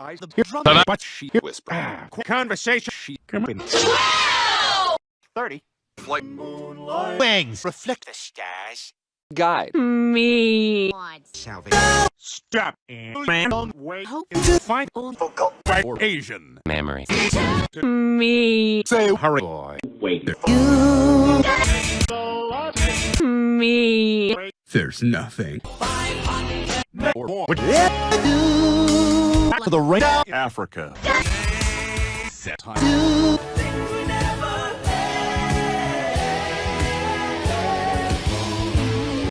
I the Ta-da. but she whisper. Ah. Conversation. She come in. Thirty. Flight. Wings. Reflect the stars. Guide. Me. Salvation. Stop. Man on way Hope to find white or Asian. Memory. Me. Say hurry, boy. Wait. Me. There's nothing. Or more. Back to the right. Africa. Set time.